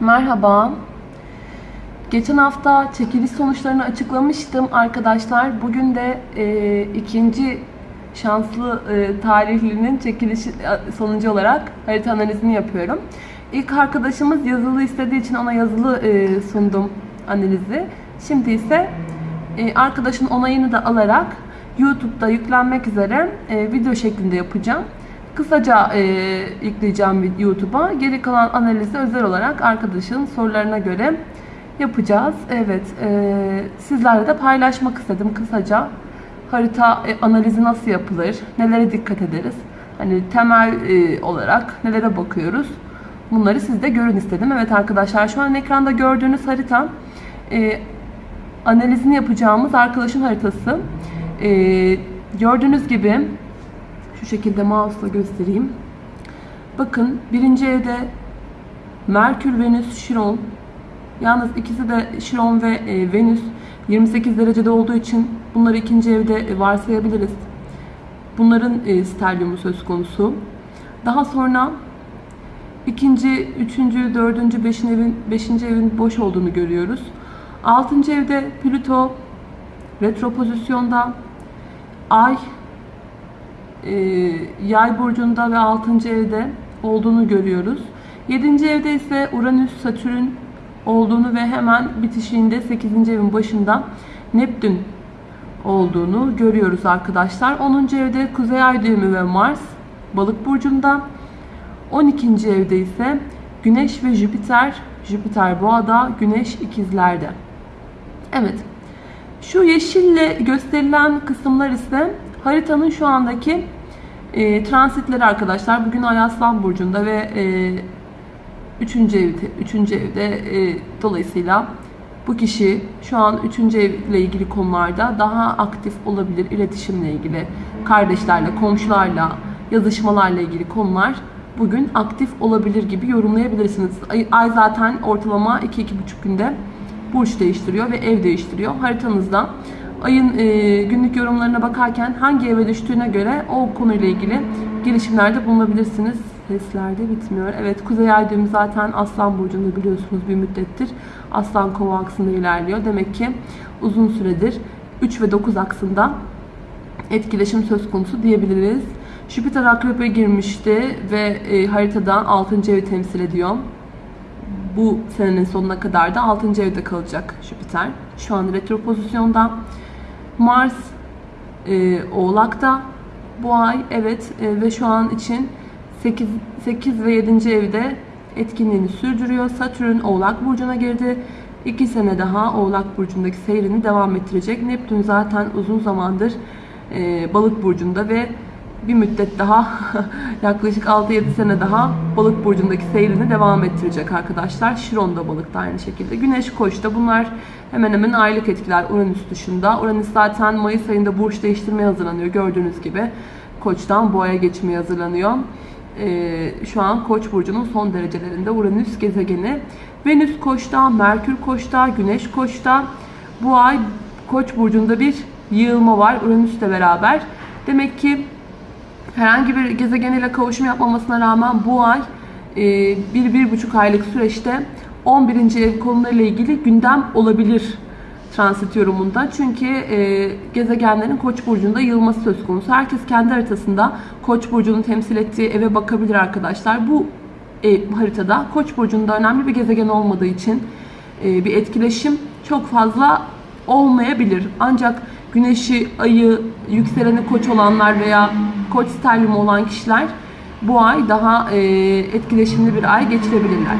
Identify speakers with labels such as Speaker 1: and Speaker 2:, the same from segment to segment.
Speaker 1: Merhaba. Geçen hafta çekiliş sonuçlarını açıklamıştım arkadaşlar. Bugün de e, ikinci şanslı e, tarihlinin çekiliş e, sonucu olarak harita analizini yapıyorum. İlk arkadaşımız yazılı istediği için ona yazılı e, sundum analizi. Şimdi ise e, arkadaşın onayını da alarak YouTube'da yüklenmek üzere e, video şeklinde yapacağım. Kısaca e, yükleyeceğim YouTube'a. Geri kalan analizi özel olarak arkadaşın sorularına göre yapacağız. Evet, e, sizlerle de paylaşmak istedim kısaca. Harita e, analizi nasıl yapılır, nelere dikkat ederiz, hani temel e, olarak nelere bakıyoruz. Bunları siz de görün istedim. Evet arkadaşlar şu an ekranda gördüğünüz harita e, analizini yapacağımız arkadaşın haritası. E, gördüğünüz gibi şu şekilde mouse'la göstereyim. Bakın birinci evde Merkür, Venüs, Şiron. Yalnız ikisi de Şiron ve e, Venüs 28 derecede olduğu için bunları ikinci evde varsayabiliriz. Bunların e, sterliumu söz konusu. Daha sonra ikinci, üçüncü, dördüncü, beşinci evin, beşinci evin boş olduğunu görüyoruz. Altıncı evde Plüto retro pozisyonda. Ay e, yay burcunda ve 6. evde olduğunu görüyoruz. 7. evde ise Uranüs, Satürn olduğunu ve hemen bitişiğinde 8. evin başında Neptün olduğunu görüyoruz arkadaşlar. 10. evde Kuzey Ay düğümü ve Mars Balık burcunda. 12. evde ise Güneş ve Jüpiter, Jüpiter Boğa'da, Güneş ikizlerde. Evet. Şu yeşille gösterilen kısımlar ise haritanın şu andaki e, transitleri arkadaşlar. Bugün Ay Aslan Burcu'nda ve e, 3. evde, 3. evde e, dolayısıyla bu kişi şu an 3. evle ilgili konularda daha aktif olabilir. İletişimle ilgili, kardeşlerle, komşularla, yazışmalarla ilgili konular bugün aktif olabilir gibi yorumlayabilirsiniz. Ay, ay zaten ortalama 2-2,5 günde burç değiştiriyor ve ev değiştiriyor. Haritanızda ayın e, günlük yorumlarına bakarken hangi eve düştüğüne göre o konuyla ilgili girişimlerde bulunabilirsiniz. Seslerde bitmiyor. Evet Kuzey Ay düğümü zaten Aslan Burcu'nda biliyorsunuz bir müddettir. Aslan Kova aksında ilerliyor. Demek ki uzun süredir 3 ve 9 aksında etkileşim söz konusu diyebiliriz. Jüpiter Akrep'e girmişti ve e, haritada 6. evi temsil ediyor. Bu senenin sonuna kadar da 6. evde kalacak Jüpiter. Şu an retro pozisyonda. Mars e, Oğlak'ta bu ay evet e, ve şu an için 8, 8 ve 7. evde etkinliğini sürdürüyor. Satürn Oğlak Burcu'na girdi. 2 sene daha Oğlak Burcu'ndaki seyrini devam ettirecek. Neptün zaten uzun zamandır e, Balık Burcu'nda ve bir müddet daha yaklaşık 6-7 sene daha balık burcundaki seyrini devam ettirecek arkadaşlar. Şiron da balıkta aynı şekilde. Güneş koçta bunlar hemen hemen aylık etkiler Uranüs dışında. Uranüs zaten Mayıs ayında burç değiştirmeye hazırlanıyor gördüğünüz gibi. Koçtan boğaya geçmeye hazırlanıyor. Ee, şu an Koç burcunun son derecelerinde Uranüs gezegeni. Venüs Koç'ta, Merkür Koç'ta, Güneş Koç'ta. Bu ay Koç burcunda bir yığılma var Uranüs'le beraber. Demek ki herhangi bir gezegen ile kavuşum yapmamasına rağmen bu ay e, bir, bir buçuk aylık süreçte 11. ev konularıyla ilgili gündem olabilir transit yorumunda. Çünkü e, gezegenlerin Koç burcunda yılması söz konusu. Herkes kendi haritasında Koç burcunu temsil ettiği eve bakabilir arkadaşlar. Bu e, haritada Koç burcunda önemli bir gezegen olmadığı için e, bir etkileşim çok fazla olmayabilir. Ancak güneşi, ayı, yükseleni koç olanlar veya koç sterlimi olan kişiler bu ay daha e, etkileşimli bir ay geçirebilirler.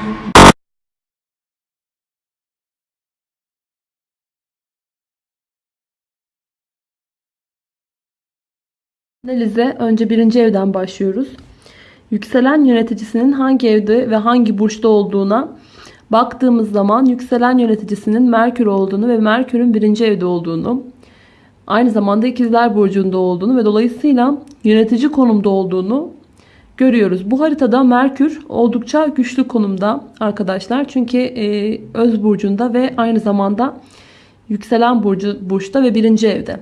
Speaker 1: Analize önce birinci evden başlıyoruz. Yükselen yöneticisinin hangi evde ve hangi burçta olduğuna baktığımız zaman yükselen yöneticisinin Merkür olduğunu ve Merkür'ün birinci evde olduğunu, aynı zamanda ikizler burcunda olduğunu ve dolayısıyla yönetici konumda olduğunu görüyoruz. Bu haritada Merkür oldukça güçlü konumda arkadaşlar. Çünkü e, öz burcunda ve aynı zamanda yükselen burcu burçta ve birinci evde.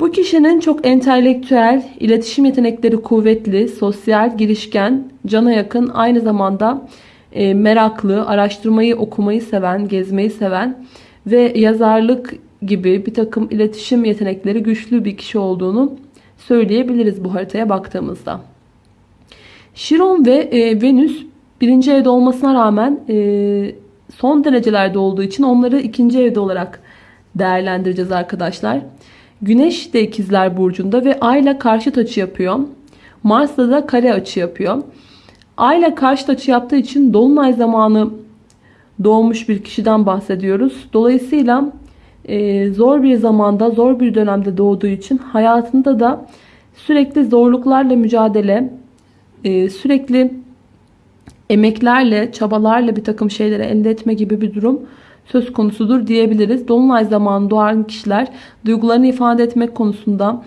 Speaker 1: Bu kişinin çok entelektüel, iletişim yetenekleri kuvvetli, sosyal, girişken, cana yakın, aynı zamanda e, meraklı, araştırmayı, okumayı seven, gezmeyi seven ve yazarlık gibi bir takım iletişim yetenekleri güçlü bir kişi olduğunu söyleyebiliriz bu haritaya baktığımızda. Şiron ve e, Venüs birinci evde olmasına rağmen e, son derecelerde olduğu için onları ikinci evde olarak değerlendireceğiz arkadaşlar. Güneş de ikizler burcunda ve Ay ile karşıt açı yapıyor. Mars'la da kare açı yapıyor. Ay ile karşıt açı yaptığı için dolunay zamanı doğmuş bir kişiden bahsediyoruz. Dolayısıyla e, zor bir zamanda, zor bir dönemde doğduğu için hayatında da sürekli zorluklarla mücadele, e, sürekli emeklerle, çabalarla bir takım şeyleri elde etme gibi bir durum söz konusudur diyebiliriz. Dolunay zamanı doğan kişiler duygularını ifade etmek konusunda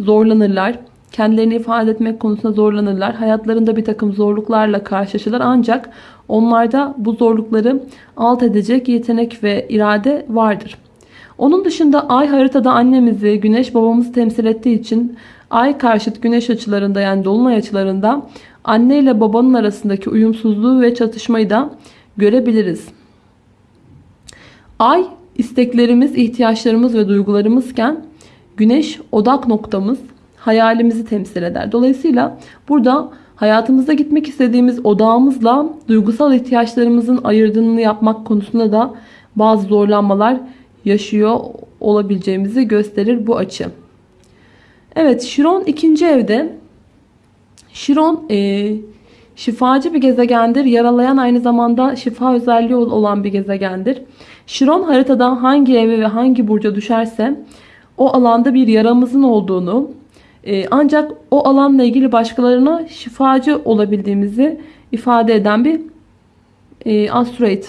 Speaker 1: zorlanırlar. Kendilerini ifade etmek konusunda zorlanırlar. Hayatlarında bir takım zorluklarla karşılaşırlar. Ancak onlarda bu zorlukları alt edecek yetenek ve irade vardır. Onun dışında ay haritada annemizi, güneş babamızı temsil ettiği için ay karşıt güneş açılarında yani dolunay açılarında anne ile babanın arasındaki uyumsuzluğu ve çatışmayı da görebiliriz. Ay isteklerimiz, ihtiyaçlarımız ve duygularımızken güneş odak noktamız, hayalimizi temsil eder. Dolayısıyla burada hayatımızda gitmek istediğimiz odağımızla duygusal ihtiyaçlarımızın ayırdığını yapmak konusunda da bazı zorlanmalar yaşıyor olabileceğimizi gösterir bu açı. Evet Şiron ikinci evde. Şiron e, şifacı bir gezegendir. Yaralayan aynı zamanda şifa özelliği olan bir gezegendir. Şiron haritada hangi eve ve hangi burca düşerse o alanda bir yaramızın olduğunu e, ancak o alanla ilgili başkalarına şifacı olabildiğimizi ifade eden bir e, asteroid.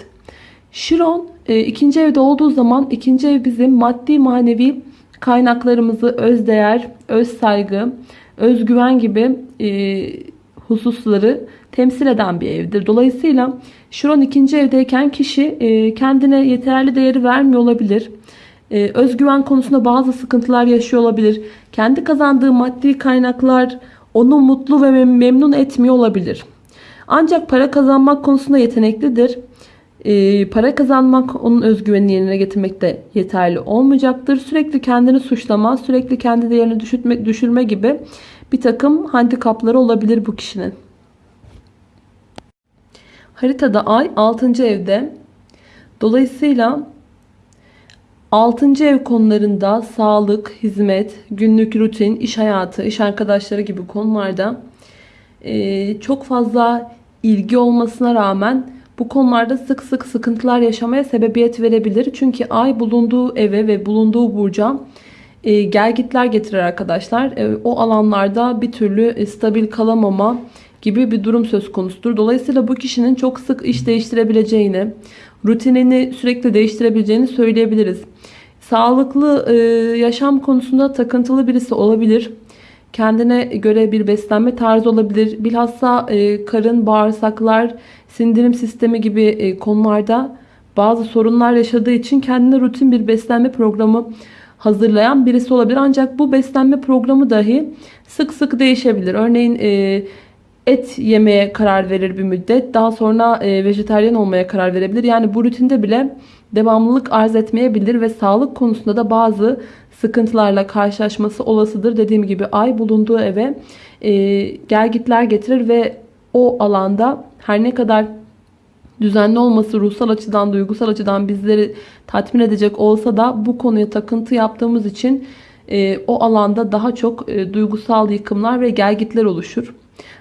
Speaker 1: Şiron e, ikinci evde olduğu zaman ikinci ev bizim maddi manevi kaynaklarımızı özdeğer, öz saygı, özgüven gibi e, hususları temsil eden bir evdir. Dolayısıyla Şiron ikinci evdeyken kişi e, kendine yeterli değeri vermiyor olabilir. E, özgüven konusunda bazı sıkıntılar yaşıyor olabilir. Kendi kazandığı maddi kaynaklar onu mutlu ve memnun etmiyor olabilir. Ancak para kazanmak konusunda yeteneklidir. E, para kazanmak onun özgüvenini yerine getirmekte yeterli olmayacaktır. Sürekli kendini suçlama, sürekli kendi değerini düşürme, düşürme gibi bir takım handikapları olabilir bu kişinin. Haritada ay 6. evde. Dolayısıyla 6. ev konularında sağlık, hizmet, günlük rutin, iş hayatı, iş arkadaşları gibi konularda e, çok fazla ilgi olmasına rağmen bu konularda sık sık sıkıntılar yaşamaya sebebiyet verebilir. Çünkü ay bulunduğu eve ve bulunduğu burca e, gelgitler getirir arkadaşlar. E, o alanlarda bir türlü e, stabil kalamama gibi bir durum söz konusudur. Dolayısıyla bu kişinin çok sık iş değiştirebileceğini, rutinini sürekli değiştirebileceğini söyleyebiliriz. Sağlıklı e, yaşam konusunda takıntılı birisi olabilir. Kendine göre bir beslenme tarzı olabilir. Bilhassa e, karın, bağırsaklar, sindirim sistemi gibi e, konularda bazı sorunlar yaşadığı için kendine rutin bir beslenme programı hazırlayan birisi olabilir. Ancak bu beslenme programı dahi sık sık değişebilir. Örneğin e, et yemeye karar verir bir müddet. Daha sonra e, vejetaryen olmaya karar verebilir. Yani bu rutinde bile devamlılık arz etmeyebilir ve sağlık konusunda da bazı sıkıntılarla karşılaşması olasıdır. Dediğim gibi ay bulunduğu eve gelgitler getirir ve o alanda her ne kadar düzenli olması ruhsal açıdan, duygusal açıdan bizleri tatmin edecek olsa da bu konuya takıntı yaptığımız için e, o alanda daha çok e, duygusal yıkımlar ve gelgitler oluşur.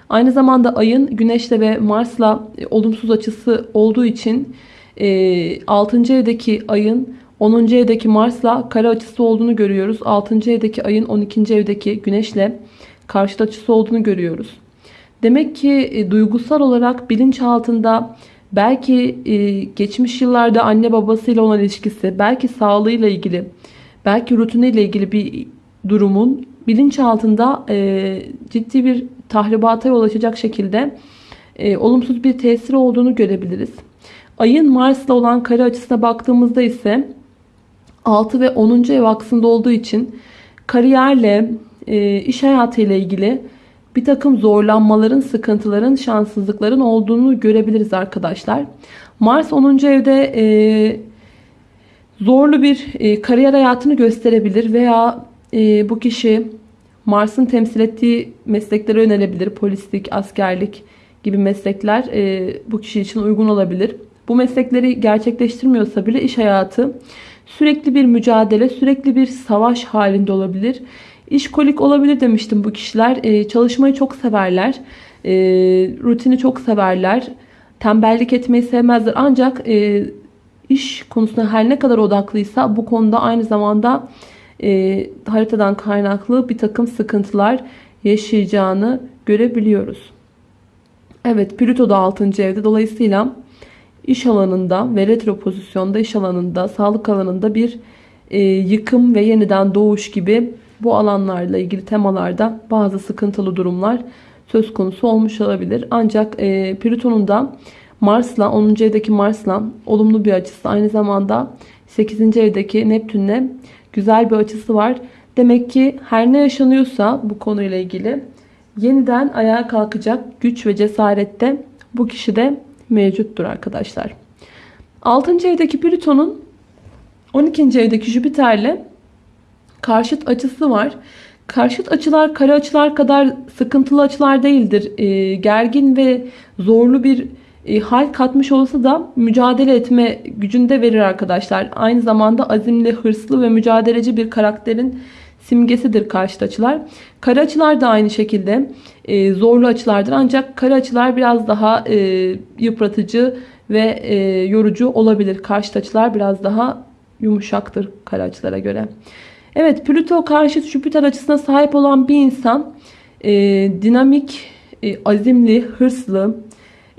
Speaker 1: Aynı zamanda ayın güneşle ve Mars'la e, olumsuz açısı olduğu için e, 6. evdeki ayın 10. evdeki Mars'la kare açısı olduğunu görüyoruz. 6. evdeki ayın 12. evdeki güneşle karşıt açısı olduğunu görüyoruz. Demek ki e, duygusal olarak bilinç altında belki e, geçmiş yıllarda anne babasıyla olan ilişkisi, belki sağlığıyla ilgili, belki rutiniyle ilgili bir durumun bilinç altında e, ciddi bir tahribata yol açacak şekilde e, olumsuz bir tesiri olduğunu görebiliriz. Ayın Mars'la olan kare açısına baktığımızda ise 6 ve 10. ev aksında olduğu için kariyerle, e, iş hayatıyla ilgili bir takım zorlanmaların, sıkıntıların, şanssızlıkların olduğunu görebiliriz arkadaşlar. Mars 10. evde e, zorlu bir e, kariyer hayatını gösterebilir veya e, bu kişi Mars'ın temsil ettiği mesleklere yönelebilir. Polislik, askerlik gibi meslekler e, bu kişi için uygun olabilir. Bu meslekleri gerçekleştirmiyorsa bile iş hayatı sürekli bir mücadele, sürekli bir savaş halinde olabilir. İşkolik olabilir demiştim bu kişiler. E, çalışmayı çok severler. E, rutini çok severler. Tembellik etmeyi sevmezler. Ancak e, iş konusunda her ne kadar odaklıysa bu konuda aynı zamanda e, haritadan kaynaklı bir takım sıkıntılar yaşayacağını görebiliyoruz. Evet Plüto da 6. evde. Dolayısıyla iş alanında ve retro pozisyonda iş alanında, sağlık alanında bir e, yıkım ve yeniden doğuş gibi bu alanlarla ilgili temalarda bazı sıkıntılı durumlar söz konusu olmuş olabilir. Ancak e, Plüton'un da Mars'la 10. evdeki Mars'la olumlu bir açısı aynı zamanda 8. evdeki Neptün'le güzel bir açısı var. Demek ki her ne yaşanıyorsa bu konuyla ilgili yeniden ayağa kalkacak güç ve cesarette bu kişide mevcuttur arkadaşlar. 6. evdeki Plüton'un 12. evdeki Jüpiter'le karşıt açısı var. Karşıt açılar kare açılar kadar sıkıntılı açılar değildir. E, gergin ve zorlu bir e, hal katmış olsa da mücadele etme gücünde verir arkadaşlar. Aynı zamanda azimli, hırslı ve mücadeleci bir karakterin simgesidir karşıt açılar. Kare açılar da aynı şekilde e, zorlu açılardır. Ancak kare açılar biraz daha e, yıpratıcı ve e, yorucu olabilir. Karşıt açılar biraz daha yumuşaktır kare açılara göre. Evet Plüto karşıt Jüpiter açısına sahip olan bir insan e, dinamik, e, azimli, hırslı,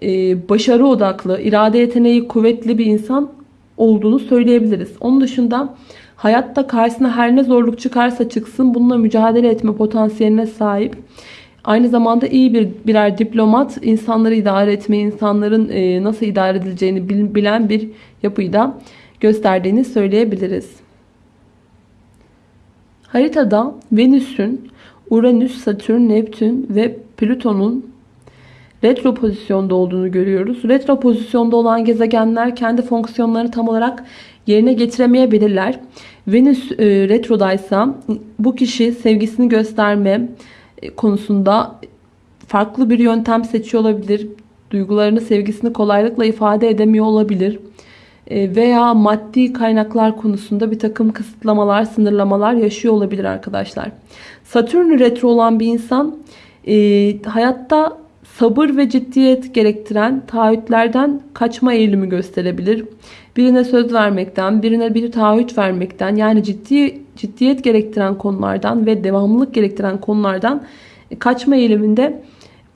Speaker 1: e, başarı odaklı, irade yeteneği kuvvetli bir insan olduğunu söyleyebiliriz. Onun dışında hayatta karşısına her ne zorluk çıkarsa çıksın bununla mücadele etme potansiyeline sahip. Aynı zamanda iyi bir birer diplomat, insanları idare etmeyi, insanların e, nasıl idare edileceğini bilen bir yapıyı da gösterdiğini söyleyebiliriz. Haritada Venüs'ün, Uranüs, Satürn, Neptün ve Plüton'un retro pozisyonda olduğunu görüyoruz. Retro pozisyonda olan gezegenler kendi fonksiyonlarını tam olarak yerine getiremeyebilirler. Venüs e, retrodaysa bu kişi sevgisini gösterme e, konusunda farklı bir yöntem seçiyor olabilir. Duygularını, sevgisini kolaylıkla ifade edemiyor olabilir. E, veya maddi kaynaklar konusunda bir takım kısıtlamalar, sınırlamalar yaşıyor olabilir arkadaşlar. Satürn retro olan bir insan e, hayatta sabır ve ciddiyet gerektiren taahhütlerden kaçma eğilimi gösterebilir. Birine söz vermekten, birine bir taahhüt vermekten yani ciddi ciddiyet gerektiren konulardan ve devamlılık gerektiren konulardan kaçma eğiliminde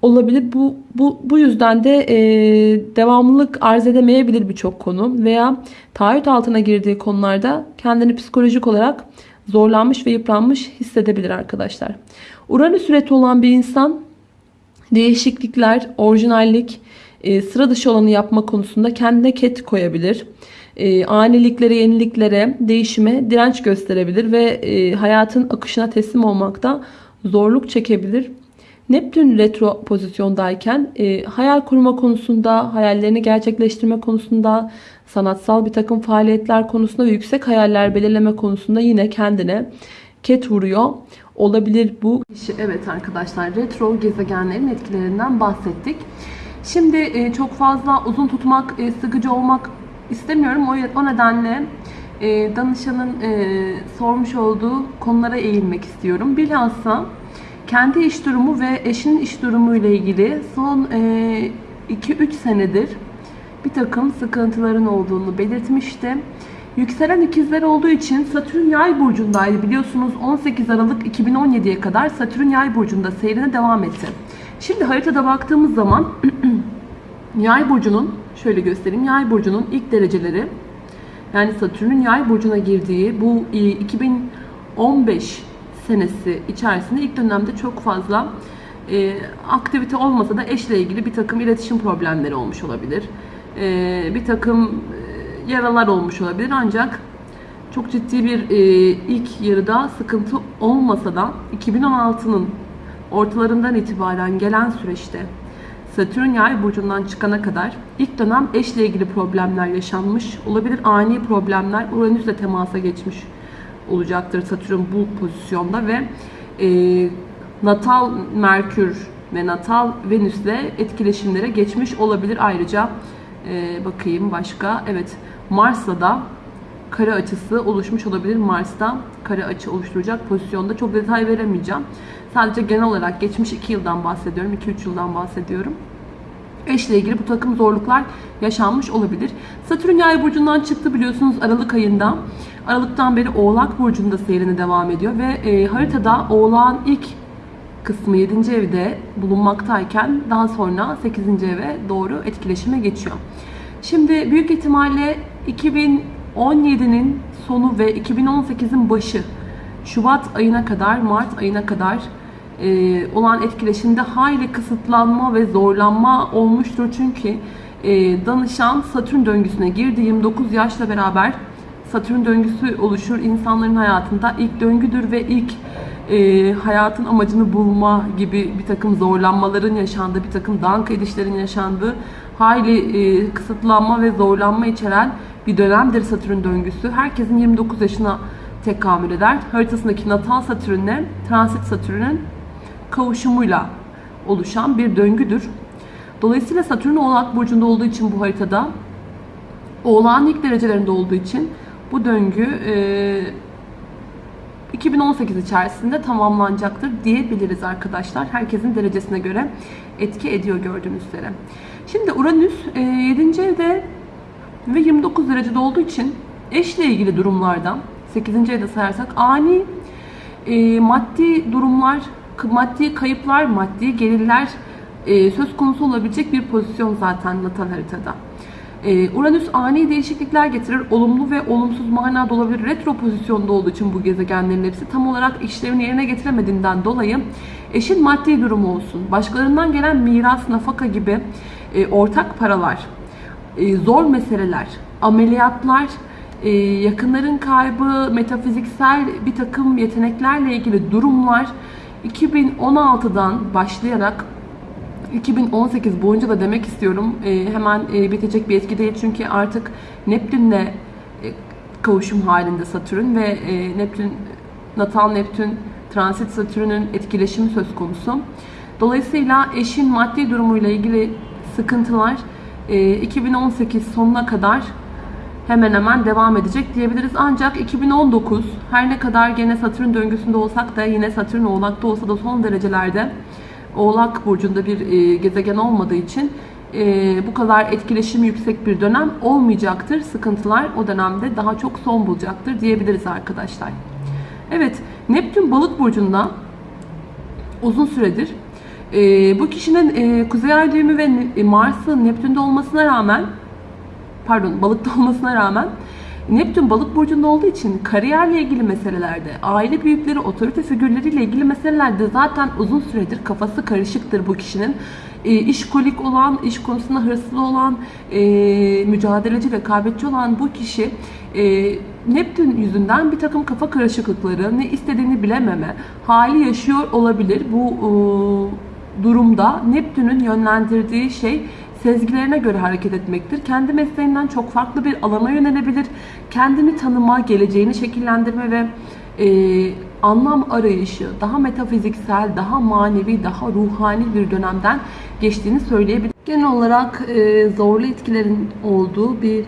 Speaker 1: olabilir. Bu, bu, bu yüzden de e, devamlılık arz edemeyebilir birçok konu veya taahhüt altına girdiği konularda kendini psikolojik olarak zorlanmış ve yıpranmış hissedebilir arkadaşlar. Uranüs üreti olan bir insan değişiklikler, orijinallik, e, sıra dışı olanı yapma konusunda kendine ket koyabilir. E, aniliklere, yeniliklere, değişime direnç gösterebilir ve e, hayatın akışına teslim olmakta zorluk çekebilir. Neptün retro pozisyondayken e, hayal kurma konusunda, hayallerini gerçekleştirme konusunda, sanatsal bir takım faaliyetler konusunda ve yüksek hayaller belirleme konusunda yine kendine ket vuruyor olabilir bu. Evet arkadaşlar retro gezegenlerin etkilerinden bahsettik. Şimdi e, çok fazla uzun tutmak, e, sıkıcı olmak istemiyorum. O, o nedenle e, danışanın e, sormuş olduğu konulara eğilmek istiyorum. Bilhassa kendi iş durumu ve eşinin iş durumu ile ilgili son 2-3 e, senedir bir takım sıkıntıların olduğunu belirtmişti. Yükselen ikizler olduğu için Satürn yay burcundaydı. Biliyorsunuz 18 Aralık 2017'ye kadar Satürn yay burcunda seyrine devam etti. Şimdi haritada baktığımız zaman yay burcunun şöyle göstereyim. Yay burcunun ilk dereceleri yani Satürn'ün yay burcuna girdiği bu 2015 senesi içerisinde ilk dönemde çok fazla e, aktivite olmasa da eşle ilgili bir takım iletişim problemleri olmuş olabilir. E, bir takım e, yaralar olmuş olabilir ancak çok ciddi bir e, ilk yarıda sıkıntı olmasa da 2016'nın ortalarından itibaren gelen süreçte Satürn yay burcundan çıkana kadar ilk dönem eşle ilgili problemler yaşanmış olabilir. Ani problemler Uranüs'le temasa geçmiş olacaktır Satürn bu pozisyonda ve e, natal Merkür ve natal Venüs'le etkileşimlere geçmiş olabilir. Ayrıca e, bakayım başka. Evet Mars'la da kare açısı oluşmuş olabilir. Mars'ta kare açı oluşturacak pozisyonda. Çok detay veremeyeceğim. Sadece genel olarak geçmiş 2 yıldan bahsediyorum. 2-3 yıldan bahsediyorum. Eşle ilgili bu takım zorluklar yaşanmış olabilir. Satürn yay burcundan çıktı biliyorsunuz Aralık ayında. Aralıktan beri Oğlak burcunda seyrini devam ediyor ve e, haritada Oğlak'ın ilk kısmı 7. evde bulunmaktayken daha sonra 8. eve doğru etkileşime geçiyor. Şimdi büyük ihtimalle 2017'nin sonu ve 2018'in başı Şubat ayına kadar, Mart ayına kadar e, olan etkileşimde hayli kısıtlanma ve zorlanma olmuştur. Çünkü e, danışan Satürn döngüsüne girdi. 29 yaşla beraber Satürn döngüsü oluşur. insanların hayatında ilk döngüdür ve ilk e, hayatın amacını bulma gibi bir takım zorlanmaların yaşandığı, bir takım dank edişlerin yaşandığı hayli e, kısıtlanma ve zorlanma içeren bir dönemdir Satürn döngüsü. Herkesin 29 yaşına tekamül eder. Haritasındaki natal Satürn'le transit Satürn'ün kavuşumuyla oluşan bir döngüdür. Dolayısıyla Satürn Oğlak Burcu'nda olduğu için bu haritada Oğlak'ın ilk derecelerinde olduğu için bu döngü e, 2018 içerisinde tamamlanacaktır diyebiliriz arkadaşlar. Herkesin derecesine göre etki ediyor gördüğünüz üzere. Şimdi Uranüs e, 7. evde ve 29 derecede olduğu için eşle ilgili durumlardan 8. evde sayarsak ani e, maddi durumlar, maddi kayıplar, maddi gelirler e, söz konusu olabilecek bir pozisyon zaten natal haritada. E, Uranüs ani değişiklikler getirir. Olumlu ve olumsuz manada olabilir. Retro pozisyonda olduğu için bu gezegenlerin hepsi tam olarak işlevini yerine getiremediğinden dolayı eşin maddi durumu olsun, başkalarından gelen miras, nafaka gibi e, ortak paralar, e, zor meseleler, ameliyatlar, e, yakınların kaybı, metafiziksel bir takım yeteneklerle ilgili durumlar 2016'dan başlayarak 2018 boyunca da demek istiyorum e, hemen e, bitecek bir etki değil çünkü artık Neptün'le e, kavuşum halinde Satürn ve e, Neptün natal Neptün transit Satürn'ün etkileşimi söz konusu. Dolayısıyla eşin maddi durumuyla ilgili sıkıntılar e, 2018 sonuna kadar hemen hemen devam edecek diyebiliriz. Ancak 2019 her ne kadar gene Satürn döngüsünde olsak da yine Satürn oğlakta olsa da son derecelerde Oğlak burcunda bir e, gezegen olmadığı için e, bu kadar etkileşimi yüksek bir dönem olmayacaktır. Sıkıntılar o dönemde daha çok son bulacaktır diyebiliriz arkadaşlar. Evet, Neptün balık burcunda uzun süredir e, bu kişinin e, kuzey ay düğümü ve e, Mars'ın Neptün'de olmasına rağmen pardon balıkta olmasına rağmen Neptün balık burcunda olduğu için kariyerle ilgili meselelerde, aile büyükleri, otorite figürleriyle ilgili meselelerde zaten uzun süredir kafası karışıktır bu kişinin. E, işkolik olan, iş konusunda hırslı olan, e, mücadeleci, rekabetçi olan bu kişi e, Neptün yüzünden bir takım kafa karışıklıkları, ne istediğini bilememe hali yaşıyor olabilir. Bu e, durumda Neptün'ün yönlendirdiği şey sezgilerine göre hareket etmektir. Kendi mesleğinden çok farklı bir alana yönelebilir. Kendini tanıma, geleceğini şekillendirme ve e, anlam arayışı, daha metafiziksel, daha manevi, daha ruhani bir dönemden geçtiğini söyleyebilir. Genel olarak e, zorlu etkilerin olduğu bir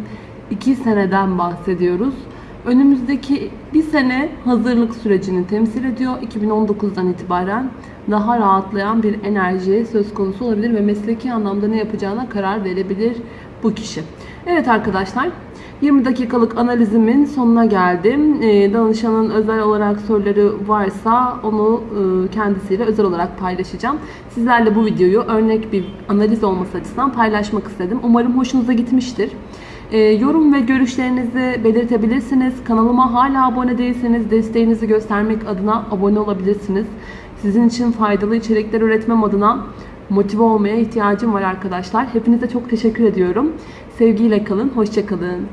Speaker 1: iki seneden bahsediyoruz. Önümüzdeki bir sene hazırlık sürecini temsil ediyor. 2019'dan itibaren daha rahatlayan bir enerji söz konusu olabilir ve mesleki anlamda ne yapacağına karar verebilir bu kişi. Evet arkadaşlar 20 dakikalık analizimin sonuna geldim. Ee, danışanın özel olarak soruları varsa onu e, kendisiyle özel olarak paylaşacağım. Sizlerle bu videoyu örnek bir analiz olması açısından paylaşmak istedim. Umarım hoşunuza gitmiştir. Ee, yorum ve görüşlerinizi belirtebilirsiniz. Kanalıma hala abone değilseniz desteğinizi göstermek adına abone olabilirsiniz. Sizin için faydalı içerikler üretmem adına motive olmaya ihtiyacım var arkadaşlar. Hepinize çok teşekkür ediyorum. Sevgiyle kalın, hoşçakalın.